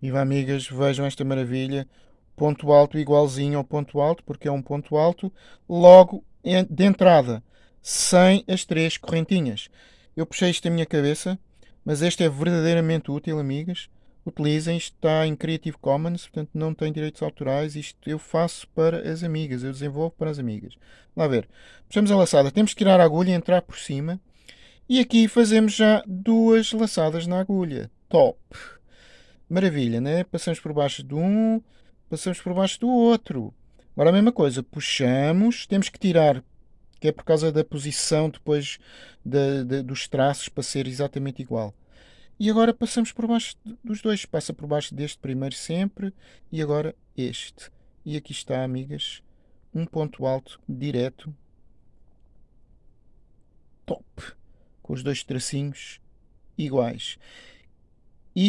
Viva amigas, vejam esta maravilha. Ponto alto igualzinho ao ponto alto, porque é um ponto alto, logo de entrada, sem as três correntinhas. Eu puxei isto da minha cabeça, mas este é verdadeiramente útil, amigas. Utilizem, isto está em Creative Commons, portanto não tem direitos autorais. Isto eu faço para as amigas, eu desenvolvo para as amigas. Lá ver, puxamos a laçada, temos que tirar a agulha e entrar por cima. E aqui fazemos já duas laçadas na agulha. Top! Maravilha, né? Passamos por baixo de um, passamos por baixo do outro. Agora a mesma coisa, puxamos, temos que tirar, que é por causa da posição depois de, de, dos traços para ser exatamente igual. E agora passamos por baixo dos dois, passa por baixo deste primeiro sempre e agora este. E aqui está, amigas, um ponto alto direto, top, com os dois tracinhos iguais.